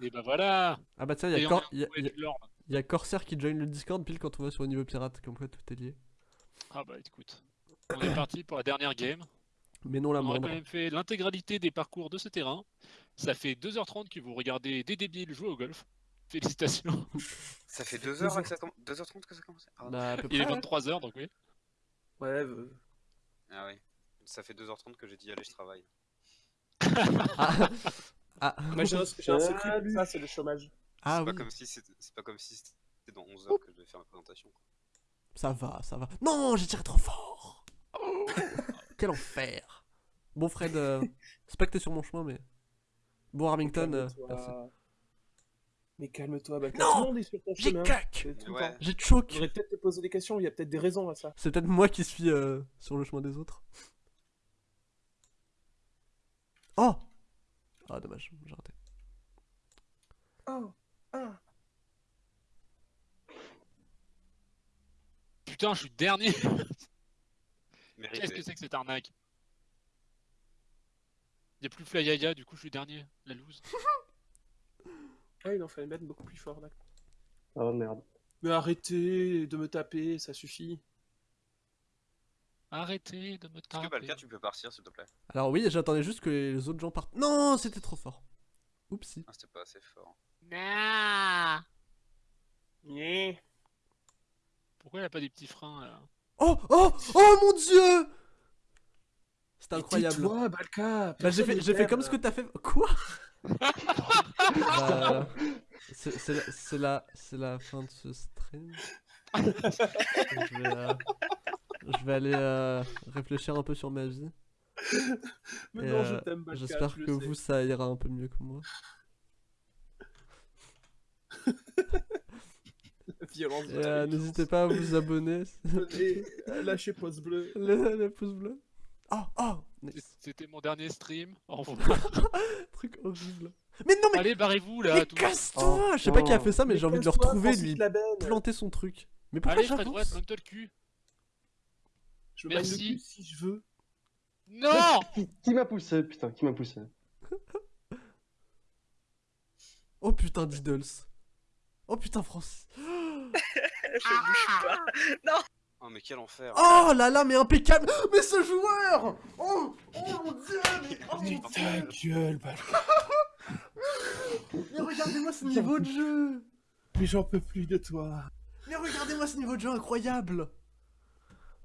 Et bah voilà Ah bah tiens, il y, a on Cor- y a- y a- y a Corsair qui join le Discord pile quand on va sur le niveau pirate, comme quoi tout est lié. Ah bah écoute, on est parti pour la dernière game. Mais non la On moindre. quand même fait l'intégralité des parcours de ce terrain. Ça fait 2h30 que vous regardez des débiles jouer au golf. Félicitations. Ça fait 2h que ça comm- 2h30 que ça commence? Ah, Bah, à peu Il est près, ouais. 23h donc oui. Ouais, euh, Ah oui. Ça fait 2h30 que j'ai dit allez je travaille. Ah, ah, moi j'ai un, secret, ça c'est le chômage. ah c'est oui, pas comme si c'était c'est pas comme si c'était dans 11h que je devais faire la présentation. quoi. ça va, ça va. Non, j'ai tiré trop fort Quel enfer Bon Fred, euh, c'est pas que t'es sur mon chemin, mais... Bon Armington, euh, Calme-toi. merci. Mais calme-toi, bah, Non tout le monde est sur ton J'ai chemin. cac Ouais. J'ai choc J'aurais peut-être te poser des questions, il y a peut-être des raisons à ça. C'est peut-être moi qui suis euh, sur le chemin des autres. Oh Ah dommage, j'ai raté. Oh, ah. Putain, je suis dernier. Qu'est-ce que c'est que cette arnaque? Il a plus Flyaya, du coup je suis dernier. La loose. Ah, il en fallait mettre beaucoup plus fort là. Oh merde. Mais arrêtez de me taper, ça suffit. Arrêtez de me Est-ce que taper. Balka tu peux partir s'il te plaît? Alors oui, j'attendais juste que les autres gens partent. Non, c'était trop fort. Oupsie. Ah c'était pas assez fort. Nah. Nyeh. Pourquoi il a pas des petits freins là? Oh Oh Oh mon dieu C'était Mais incroyable. tais-toi, Balka Bah j'ai fait, fait comme ce que t'as fait. Quoi? Bah, c'est c'est la, c'est la, c'est la fin de ce stream. je, vais, euh, je vais aller euh, réfléchir un peu sur ma vie. Mais non, je euh, t'aime. J'espère que sais. vous ça ira un peu mieux que moi. La violence Et, de la euh, violence. N'hésitez pas à vous abonner. Et euh, lâchez pause bleue. le, le pouce bleu. Oh oh nice. C'était mon dernier stream. Au revoir. Truc horrible. Mais non mais, Allez, barrez-vous là. mais casse-toi Je sais pas qui a fait ça mais, j'ai envie de le casse-toi, retrouver Francis lui planter son truc. Mais pourquoi Allez, Fred Wright, j'avance plante-toi le cul. Je me le Merci. cul si je veux. Non Qui, qui m'a poussé Putain, qui m'a poussé Oh putain d'idols. Oh putain Francis. Je bouge pas. Oh mais quel enfer. Oh là là mais impeccable. Mais ce joueur Oh Oh mon dieu mais, oh, mon ta Dieu. gueule, mais regardez-moi ce niveau de jeu Mais j'en peux plus de toi. Mais regardez-moi ce niveau de jeu incroyable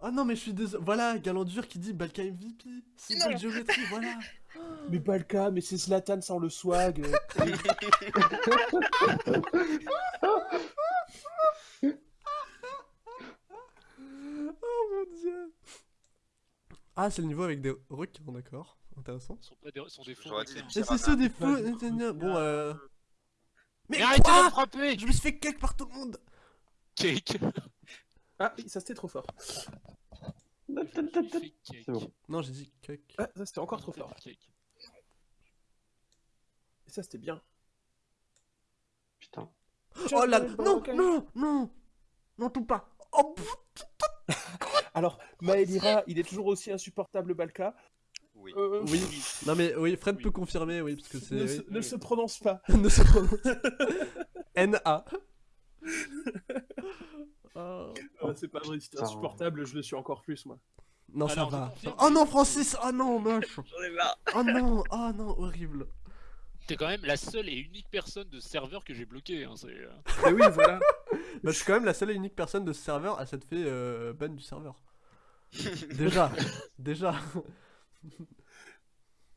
Oh non mais je suis désolé. Voilà, Galandur qui dit Balka MVP. C'est de géométrie, voilà. Mais Balka, mais c'est Zlatan sans le swag. Oh mon dieu. Ah, c'est le niveau avec des requins, d'accord. Intéressant. Sont pas des, sont des faux. Et c'est ceux des gna. Bon, euh. Mais, Mais arrêtez de frapper Je me suis fait cake par tout le monde. Cake Ah, oui, ça c'était trop fort. Je me suis fait cake. C'est bon. Non, j'ai dit cake. Ah, ça c'était encore trop fort. Et ça c'était bien. Putain. Oh là, non, non, non, non, tout pas. Oh. Alors, Maelira, il est toujours aussi insupportable, Balka. Oui. Euh, Oui. non mais oui, Fred Oui. peut confirmer, oui, parce que c'est. Ne, se, oui. ne se prononce pas. Ne se prononce. N.A. Oh. Ah, c'est pas vrai, c'est Putain. insupportable, je le suis encore plus, moi. Non, ça Alors, je va. Oh non, Francis Oh non, moche J'en ai marre. Oh non, oh non, horrible. T'es quand même la seule et unique personne de ce serveur que j'ai bloqué. Hein, c'est, euh, Mais oui, voilà. Bah, je suis quand même la seule et unique personne de ce serveur à s'être fait euh, ban du serveur. Déjà, déjà.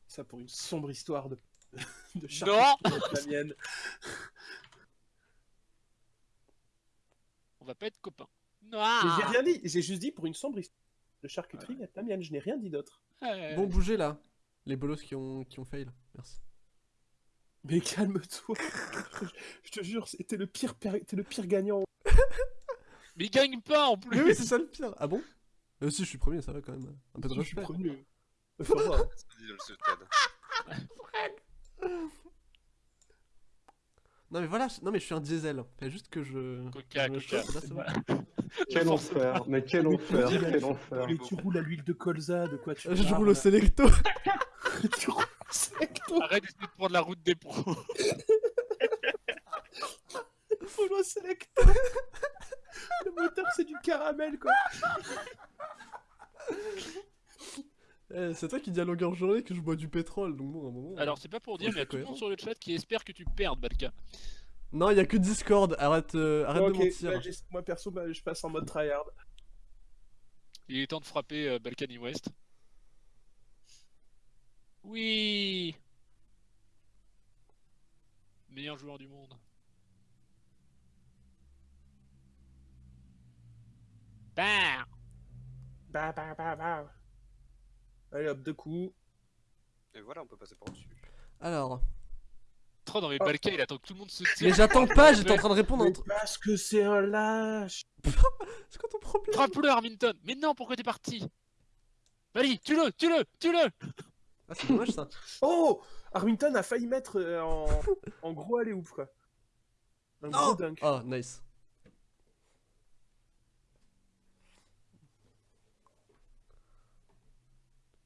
Ça pour une sombre histoire de, de Non la mienne. On va pas être copains. Non J'ai rien dit, j'ai juste dit pour une sombre histoire de charcuterie comme la mienne, je n'ai rien dit d'autre. Ouais. Bon, bougez là. Les bolos qui ont, qui ont fail. Merci. Mais calme-toi. je te jure, t'es le pire, per- t'es le pire gagnant. Mais il gagne pas en plus Mais oui, c'est ça le pire. Ah bon? Euh, si, je suis premier, ça va quand même. Un peu de Je suis premier. Le stade. Non mais voilà, non mais je suis un diesel. Fait juste que je. Coca, je coca. Quel enfer, mais quel enfer, quel enfer. Mais tu roules à l'huile de colza, de quoi tu Je parles roule au Selecto. Tu roules au Selecto. Arrête d'essayer de prendre la route des pros. sélecteur Le moteur, c'est du caramel, quoi. Eh, c'est toi qui dis à longueur de journée que je bois du pétrole, donc bon, à un moment. Alors, c'est pas pour dire, Ouais, mais il y a tout le monde sur le chat qui espère que tu perdes, Balka. Non, il y a que Discord, arrête, euh, arrête de mentir. bah, moi, perso, bah, je passe en mode tryhard. Il est temps de frapper euh, Balkany West. Oui Meilleur joueur du monde. Bah Bah, bah, bah, bah. Allez, hop, deux coups. Et voilà, on peut passer par-dessus. Alors. Trop dans mes Oh. Balka, il attend que tout le monde se tire. Mais j'attends pas, j'étais en train de répondre Mais truc. parce que c'est un lâche C'est quoi ton problème? Frappe-le, Arminton Mais non, pourquoi t'es parti? Vas-y, tue-le, tue-le, tue-le Ah, c'est dommage ça. Oh Armington a failli mettre euh, en, en gros aller ouf quoi. Un gros Oh dunk. Oh, nice.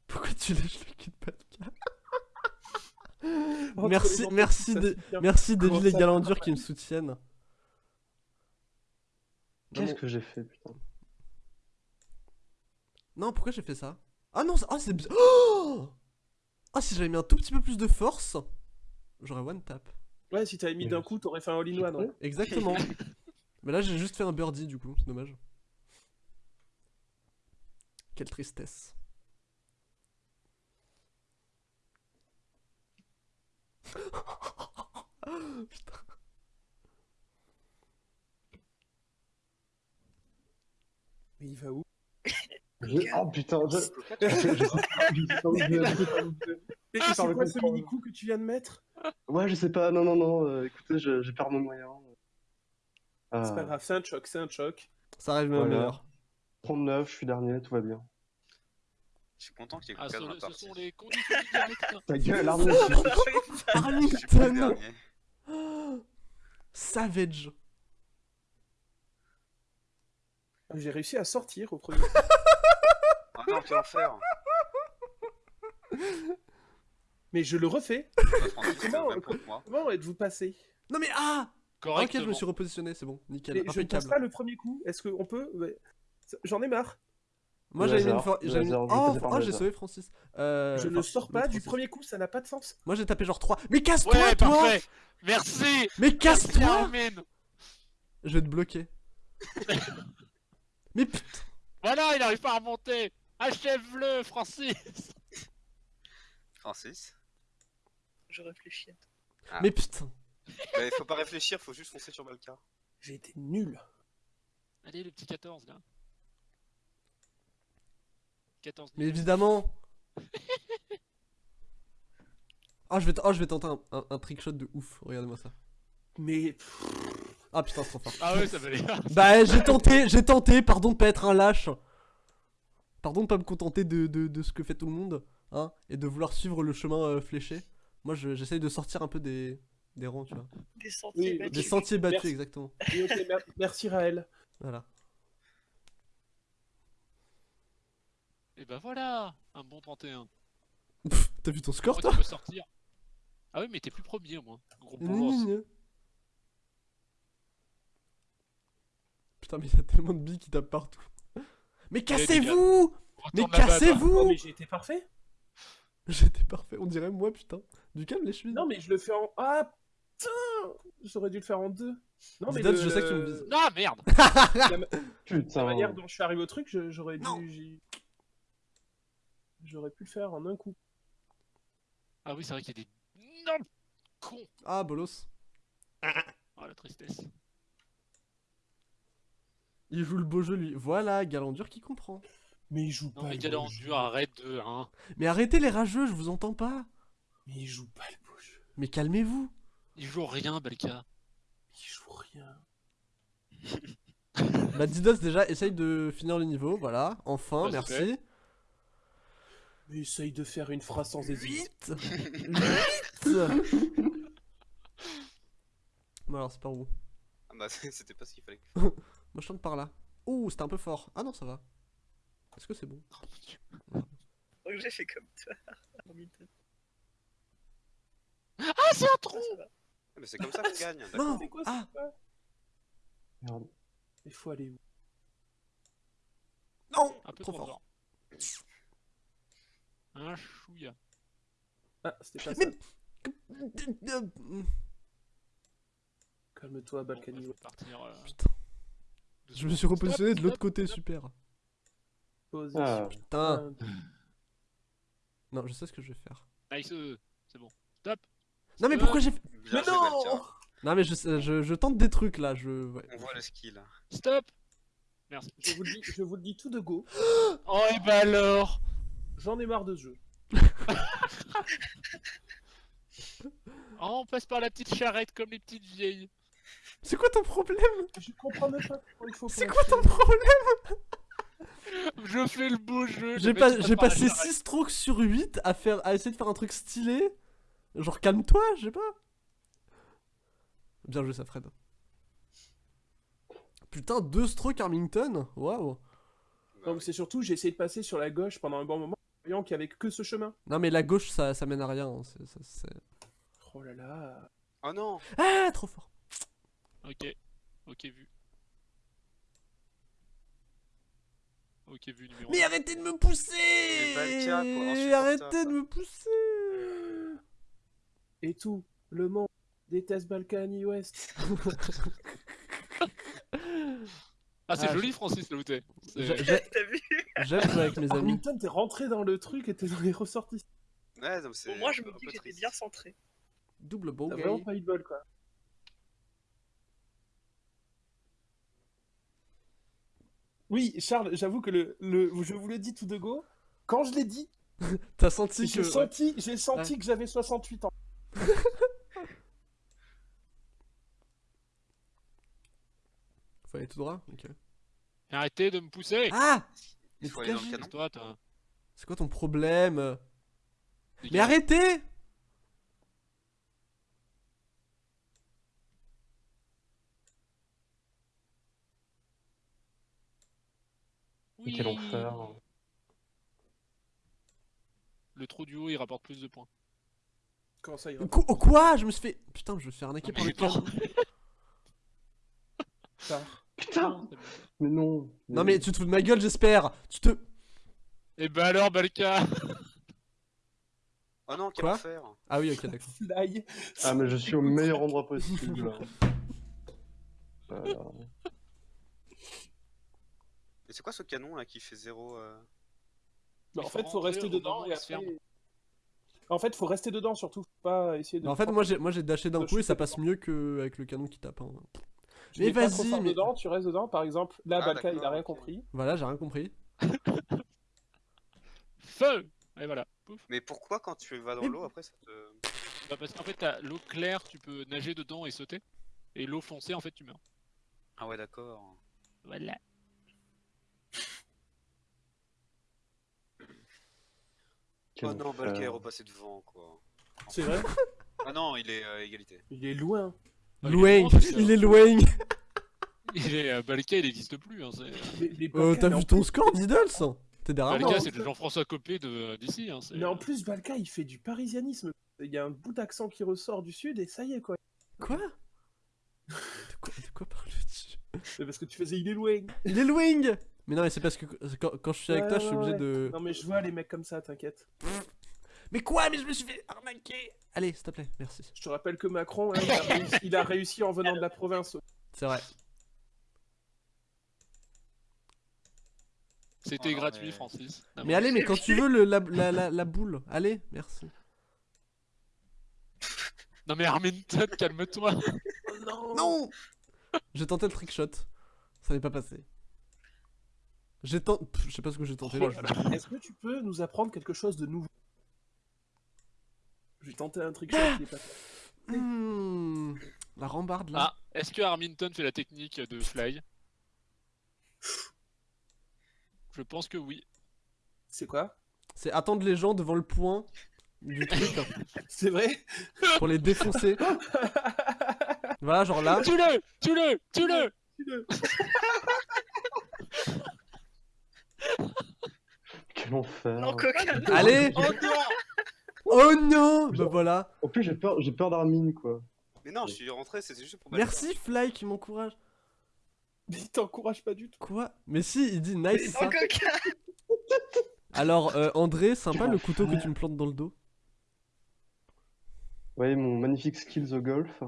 Pourquoi tu lèches le cul de Pascal Entre Merci, merci, de, merci Comment David et ça Galandure qui me soutiennent. Qu'est-ce Non, que j'ai fait, putain Non, pourquoi j'ai fait ça? Ah non, c'est- ah, c'est bizarre. Oh ah, si j'avais mis un tout petit peu plus de force, j'aurais one tap. Ouais, si t'avais mis d'un coup, t'aurais fait un all-in-one. Ouais. Exactement. Mais là, j'ai juste fait un birdie du coup, c'est dommage. Quelle tristesse. Putain. Mais il va où? Je- Oh putain, je... Je- c'est quoi ce mini coup que tu viens de mettre? Ouais, je sais pas, non, non, non, euh, écoutez, je, je perds mon moyen. Euh, C'est pas grave, c'est un choc, c'est un choc. Ça arrive même Voilà. meilleur. 39, je suis dernier, tout va bien. Je suis content qu'il y ait Ah, ce, 4 dans la ce partie. sont les conditions du direct. Ta gueule, Arnaud Arlington. Savage J'ai réussi à sortir au premier. Ah non, quel enfer Mais je le refais. Ah, Comment- êtes-vous passé? Non mais ah Ok, je Correctement. me suis repositionné, c'est bon, nickel, Et Je ne impeccable. pas le premier coup. Est-ce qu'on peut? J'en ai marre. Moi j'avais mis une j'avais mis- je Oh, oh, j'ai sauvé Francis. Euh, je ne sors pas du premier coup, ça n'a pas de sens. Moi j'ai tapé genre 3. Mais casse-toi Ouais, toi parfait Merci Mais casse-toi Je vais te bloquer. Mais putain Voilà, il arrive pas à remonter Achève-le, Francis Francis? Je réfléchis. Ah. Mais putain Bah, faut pas réfléchir, faut juste foncer sur Balka. J'ai été nul. Allez, le petit 14, là. 14 Mais évidemment Ah je vais, oh, je vais tenter un, un, un trickshot de ouf, regardez-moi ça. Mais Ah putain c'est trop fort. Ah ouais, ça valait. Bah j'ai tenté, j'ai tenté, pardon de pas être un lâche. Pardon de pas me contenter de, de, de ce que fait tout le monde, hein, et de vouloir suivre le chemin euh, fléché. Moi je- j'essaye de sortir un peu des, des rangs, tu vois. Des sentiers Oui, battus. Des sentiers battus, Merci. exactement. oui, ok, mer- merci Raël. Voilà. Et bah voilà Un bon 31. Pff, T'as vu ton score Moi, toi tu peux sortir. Ah oui, mais t'es plus premier, au moins. Gros gna. Putain mais il y a tellement de billes qui tapent partout. Mais cassez-vous Mais. Oh, cassez-vous mais j'ai été parfait. J'étais parfait, on dirait moi putain. Du calme les chevilles. Non, mais je le fais en. Ah putain J'aurais dû le faire en deux. Non, mais le- je sais que tu me vises. Ah merde La Putain. manière dont je suis arrivé au truc, j'aurais dû. J'aurais pu le faire en un coup. Ah oui, c'est vrai qu'il y a des. Non Con Ah bolos. Oh la tristesse. Il joue le beau jeu lui. Voilà, Galandur qui comprend. Mais il joue Non, pas mais le Galant beau jeu. dur, arrête de. Hein. Mais arrêtez les rageux, je vous entends pas. Mais il joue pas le beau jeu. Mais calmez-vous. Il joue rien, Balka. Il joue rien. Bah Didos déjà essaye de finir le niveau, voilà. Enfin, Bah, merci. Mais essaye de faire une phrase sans hésiter. 8 8 Bon alors c'est par où Ah bah, c'était pas ce qu'il fallait que Moi je tente par là. Ouh, c'était un peu fort. Ah non, ça va. Est-ce que c'est bon Oh mon dieu. Donc j'ai fait comme toi. Ah, c'est un trou Ah. Ah, Mais c'est comme ça qu'on gagne. Non d'accord. C'est quoi Ah. ça Merde. Il faut aller où? Non Un peu Trop trop, fort. fort. Un chouïa. Ah, c'était pas ça. Mais- Calme-toi, Bon, Balkany. bah, euh, Putain. Je me suis repositionné de Stop, l'autre côté, super. Position. Ah, Putain. Non, je sais ce que je vais faire. Nice, euh, c'est bon. Stop. Non mais Euh, pourquoi j'ai fait... Mais non. Non mais je, sais- je, je tente des trucs là, je... ouais. On voit le skill. Stop. Merci. je, vous le dis, je vous le dis tout de go. Oh et bah alors J'en ai marre de ce jeu. Oh, on passe par la petite charrette comme les petites vieilles. C'est quoi ton problème? Je comprends même pas pourquoi il faut. C'est quoi ton problème? Je fais le beau jeu. J'ai pas, passé charrette. 6 strokes sur 8 à, faire, à essayer de faire un truc stylé. Genre calme-toi, je sais pas. Bien joué ça Fred. Putain, 2 strokes Armington? Waouh Non, mais c'est surtout, j'ai essayé de passer sur la gauche pendant un bon moment, voyant qu'il y avait que ce chemin. Non mais la gauche ça, ça mène à rien. hein, c'est- ça- c'est- Oh là là. Oh non Ah, trop fort. Ok. Ok, vu. Ok, vu numéro Mais un. arrêtez de me pousser quoi, insupportable. Arrêtez de me pousser Et tout, le monde déteste Balkany West. Ah, c'est Ah, joli, Francis, là où t'es. C'est- J'ai- j'ai- T'as vu J'aime jouer avec mes amis. Arlington, t'es rentré dans le truc et t'es dans les ressorties. Ouais, non, c'est Au moins, je me dis que j'étais bien centré. Double T'as bogey. vraiment pas eu de bol, quoi. Oui, Charles, j'avoue que le, le, je vous l'ai dit tout de go. Quand je l'ai dit, T'as senti j'ai que... senti, j'ai senti que j'avais 68 ans. aller tout droit Ok. Arrêtez de me pousser Ah Il Mais faut aller dans le dégagez. canon. Toi, toi. C'est quoi ton problème? Mais arrêtez mais quel enfer. Le trou du haut, il rapporte plus de points. Comment ça, il Qu- oh, Quoi Je me suis fait... Putain, je me suis fait arnaquer Non, par le canon. Putain Mais non Non mais tu te fous de ma gueule, j'espère Tu te... Et bah alors, Balka Oh non, quel Quoi? enfer Ah oui, ok, d'accord. Fly. Ah mais je suis au meilleur endroit possible. là. Voilà. Mais c'est quoi ce canon là qui fait zéro euh... En fait, faut rester dedans et après... En fait, faut rester dedans surtout, faut pas essayer de... En fait, moi j'ai moi j'ai dashé d'un coup et ça passe mieux qu'avec le canon qui tape. hein. Tu Mais vas-y, mais- dedans, tu restes dedans, par exemple. Là, Ah, Balka, il a rien compris. Voilà, j'ai rien compris. Feu Et voilà. Pouf. Mais pourquoi quand tu vas dans l'eau après ça te... Bah, parce qu'en fait, t'as l'eau claire, tu peux nager dedans et sauter. Et l'eau foncée, en fait, tu meurs. Ah ouais d'accord. Voilà. Oh non, Balka est enfer. repassé devant quoi. C'est vrai? Ah non, il est à égalité. Il est loin. Ah, il est Loing loin, parce que- Il est loing Il est, euh, Balka, il n'existe plus. Hein, c'est- Les- les Euh, T'as vu ton score, Diddles? T'es derrière moi Balka, non, c'est le Jean-François Copé de- d'ici. Hein, Mais en plus, Balka, il fait du parisianisme. Il y a un bout d'accent qui ressort du sud et ça y est, quoi. Quoi? De quoi, de quoi parles-tu? C'est parce que tu faisais il est loin. Il est loing Mais non, mais c'est parce que quand, quand je suis avec Ouais, toi, je suis obligé ouais. de... Non, mais je vois les mecs comme ça, t'inquiète. Mais quoi Mais je me suis fait arnaquer Allez, s'il te plaît, merci. Je te rappelle que Macron, hein, il, a réussi, il a réussi en venant de la province. C'est vrai. C'était Oh gratuit, mais- Francis. Mais bon. allez, mais quand tu veux le, la, la, la, la boule, allez, merci. Non, mais Arminton, calme-toi. non Non J'ai tenté le trick shot, ça n'est pas passé. J'ai tenté... Je sais pas ce que j'ai tenté. Oh. Est-ce que tu peux nous apprendre quelque chose de nouveau? J'ai tenté un qui est pas fait. Hmm, La rambarde là. Ah, est-ce que Arminton fait la technique de fly? Je pense que oui. C'est quoi? C'est attendre les gens devant le point du truc hein, C'est vrai? Pour les défoncer. Voilà, genre là. Tue-le Tue-le Tue-le Quel enfer. Non, coquin. Allez Oh Oh non Bah voilà. En plus j'ai peur, j'ai peur d'Armin quoi. Mais non, je suis rentré, c'était juste pour. Merci Fly qui m'encourage. Mais il t'encourage pas du tout. Quoi? Mais si, il dit nice ça. Alors, euh, André, sympa le couteau que tu me plantes dans le dos. Voyez mon magnifique skills au golf.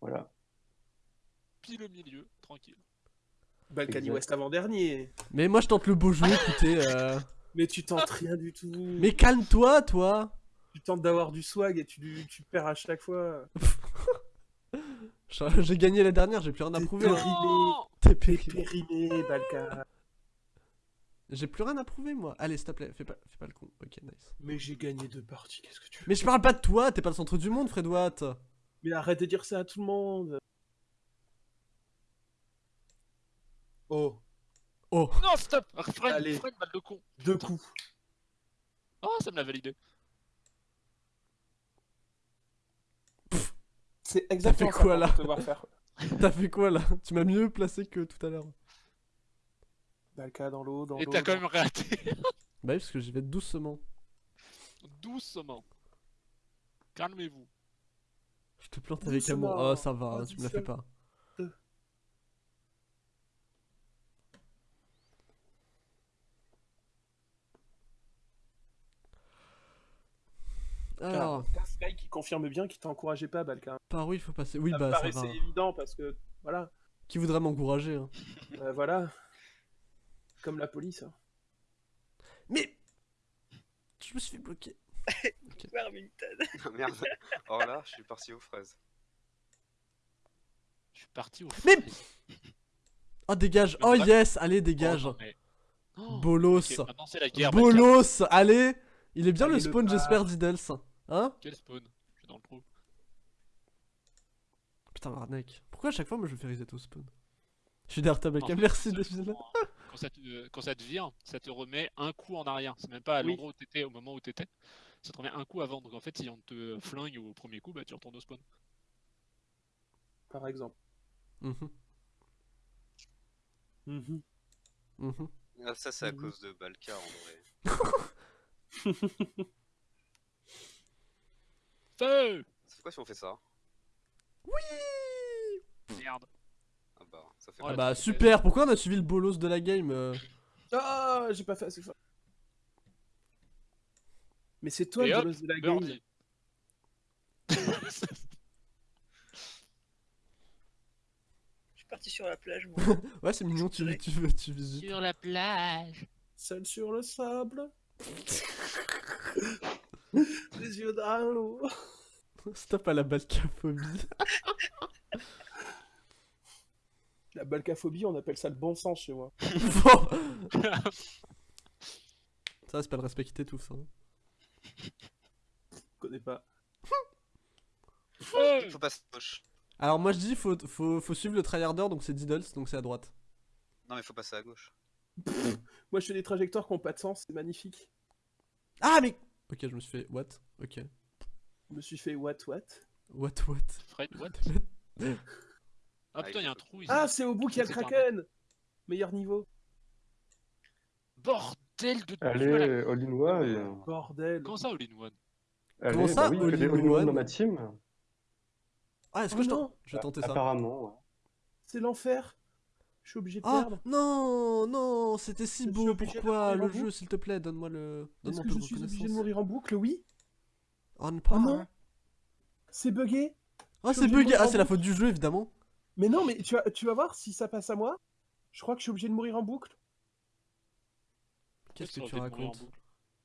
Voilà. Pile au milieu, tranquille. Balkany. West avant-dernier. Mais moi, je tente le beau jeu, écoutez. euh. Mais tu tentes rien du tout. Mais calme-toi, toi Tu tentes d'avoir du swag et tu, tu perds à chaque fois. J'ai gagné la dernière, j'ai plus rien à T'es prouver. périmé. T'es T'es périmé. périmé, Balka. J'ai plus rien à prouver, moi. Allez, s'il te plaît, fais pas, fais pas le con. Ok, nice. Mais j'ai gagné deux parties, qu'est-ce que tu veux Mais je parle pas de toi, t'es pas le centre du monde, Fred Watt. Mais arrête de dire ça à tout le monde. Oh, Oh, Non, stop Freine, Allez. freine, balle de con deux coups. Oh, ça me l'a validé. C'est exactement fait ça quoi, là faire. t'as fait quoi là? Tu m'as mieux placé que tout à l'heure. Balka dans l'eau, dans Et l'eau. t'as quand même raté. Bah oui, parce que j'y vais doucement. Doucement. Calmez-vous. Je te plante avec amour. Oh, ça va, Oh, tu me la fais pas. Alors, T'as Sky qui confirme bien qu'il t'encourageait pas, Balka. par où il faut passer Oui, ça me bah ça paraissait va. évident parce que, voilà, Qui voudrait m'encourager hein euh, voilà. Comme la police. hein. Mais Je me suis fait bloquer. Warmington. Ah, Merde. Oh là, je suis parti aux fraises. Je suis parti au Mais- frais. Oh, dégage Oh yes Allez, dégage Oh, non, mais- Oh, Bolos maintenant la guerre. Bolos Allez Il est bien Allez, le spawn, j'espère, d'Iddles. Hein Quel spawn? Je suis dans le trou. Putain, l'arnaque. Pourquoi à chaque fois, moi, je me fais reset au spawn? Je suis derrière ta fait, merci d'être là. justement, Quand ça, te, quand ça te vire, ça te remet un coup en arrière. C'est même pas à Oui. l'endroit où t'étais, au moment où t'étais. Ça te remet un coup avant. Donc en fait, si on te flingue au premier coup, bah tu retournes au spawn. Par exemple. Mhm, Mhm. mhm. Ah, ça, c'est à cause de Balka en vrai. Feu C'est quoi si on fait ça Merde. Ah bah, ça fait Oh, Ah bah, super Pourquoi on a suivi le bolos de la game euh Ah, j'ai pas fait assez fort. Mais c'est toi Et le hop, bolos de la game. Birdie. Je suis parti sur la plage, moi. Ouais, c'est mignon, tu, tu, veux- tu visites. Sur la plage. Seul sur le sable. Les yeux dans l'eau. Stop à la balcaphobie. La balcaphobie, on appelle ça le bon sens chez moi. Ça, c'est pas le respecter tout ça. hein. Je connais pas. Il faut passer à gauche. Alors, moi je dis, faut, faut, faut suivre le tryharder, donc c'est Diddles, donc c'est à droite. Non, mais il faut passer à gauche. Moi, je fais des trajectoires qui ont pas de sens, c'est magnifique. Ah, mais. Ok, je me suis fait. What? Ok. Je me suis fait what what? What, what? Fred, what? Ah putain, il y a un trou ici. Ah, c'est au bout qu'il y a le kraken Meilleur niveau. Bordel de Allez, Voilà. all in one. Bordel. Comment ça, all-in-one Allez, Comment ça, bah oui, all in all in one one? dans ma team Ah, est-ce Oh que je non. tente Je vais tenter ça. Apparemment. ouais. C'est l'enfer. Je suis obligé de Ah perdre. non, non, c'était si Je beau. Pourquoi mourir en le jeu, boucle s'il te plaît, donne-moi le. Est-ce que je suis obligé de mourir en boucle? Oui. On Oh non C'est bugué Oh, suis c'est mourir Ah, c'est la faute du jeu, évidemment. Mais non, mais tu vas, tu vas voir si ça passe à moi. Je crois que je suis obligé de mourir en boucle. Qu'est-ce que tu racontes?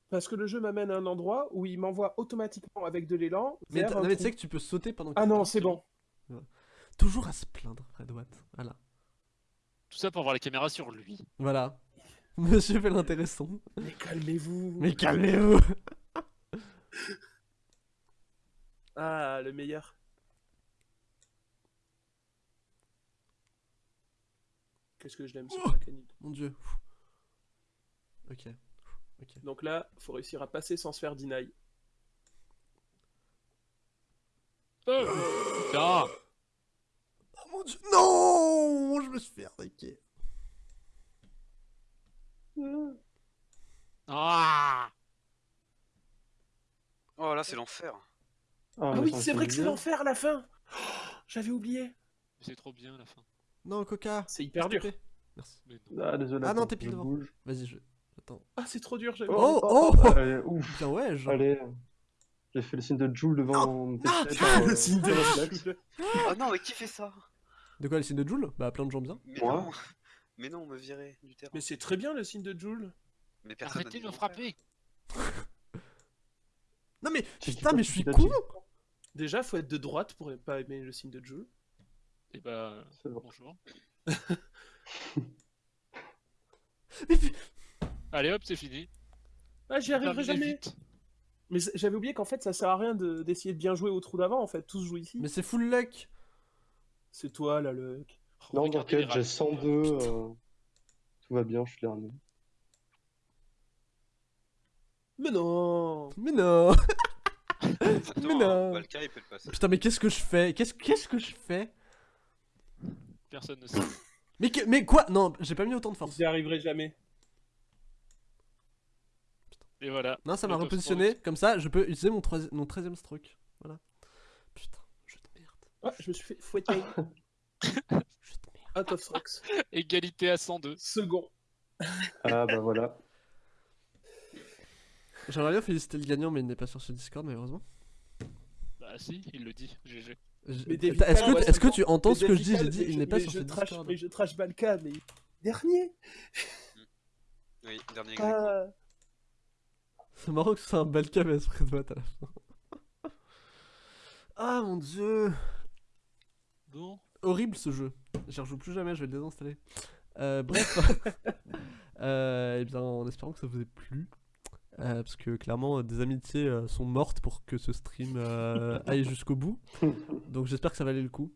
Parce que le jeu m'amène à un endroit où il m'envoie automatiquement avec de l'élan. Mais, tu sais que tu peux sauter pendant que Ah non, c'est bon. Toujours à se plaindre, Fred Watt. Voilà. Tout ça pour avoir la caméra sur lui. Voilà. Monsieur fait l'intéressant. Mais calmez-vous. Mais calmez-vous Ah, le meilleur. Qu'est-ce que je l'aime, ce Oh. Krakenite. Mon dieu. Ok. Ok. Donc là, faut réussir à passer sans se faire deny. Feu Putain Oh mon dieu. Non Je me suis fait arnaquer. Ah Oh là, c'est l'enfer. Ah, Ah oui, c'est vrai que c'est l'enfer à la fin. Oh, J'avais oublié. C'est trop bien la fin. Non, Coca. C'est hyper dur. Merci. Non. Ah, désolé. Ah non, t'es pile devant. Vas-y, je. Attends. Ah, c'est trop dur, j'avais. Oh, oh, Allez, ouf. Bien, ouais, je. Allez. J'ai fait le signe de Joule devant mon PC. Ah, par, le euh, signe de réflexe. Joule. Oh non, mais qui fait ça? De quoi le signe de Joule? Bah, plein de gens bien. Mais Moi? Non Mais non, on me virait du terrain. Mais c'est très bien le signe de Joule. Mais personne Arrêtez de me frapper Non, mais putain, pas mais je suis con. Déjà, faut être de droite pour pas aimer le signe de Joule. Et bah, C'est bon. bonjour. Mais Allez hop, c'est fini. Ah, j'y arriverai jamais. vite. Mais j'avais oublié qu'en fait, ça sert à rien de- d'essayer de bien jouer au trou d'avant. En fait, tous jouent ici. Mais c'est full luck. C'est toi, là, le. Non, t'inquiète, j'ai rats. 102. euh, Tout va bien, je suis dernier. Mais non Mais non. Exactement, non. Valka, il peut le passer. Putain, mais qu'est-ce que je fais? Qu'est-ce qu'est-ce que je fais? Personne ne sait. mais, que- mais quoi? Non, j'ai pas mis autant de force. J'y arriverai jamais. Et voilà. Non, ça m'a repositionné. Comme ça, je peux utiliser mon, troisi- mon 13ème stroke. Voilà. Putain, je te merde. Ah, je me suis fait fouetter. Out of strokes. Égalité à 102. Second. Ah bah voilà. J'aimerais bien féliciter le gagnant, mais il n'est pas sur ce Discord, malheureusement. Bah si, il le dit. GG. Est-ce que, ouais, est-ce que tu entends Mais ce que je dis? J'ai dit, il n'est pas je- sur ce trash- Discord. Mais je trash Balka, mais. Dernier Oui, dernier. Ah. C'est marrant que ce soit un Balka mais esprit de vote à la fin. ah mon dieu Bon. Horrible ce jeu. J'y rejoue plus jamais, je vais le désinstaller. Euh, bref. euh, eh bien, en espérant que ça vous ait plu. Euh, parce que clairement, des amitiés euh, sont mortes pour que ce stream aille jusqu'au bout. Donc j'espère que ça valait le coup.